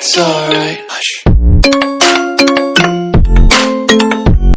It's alright.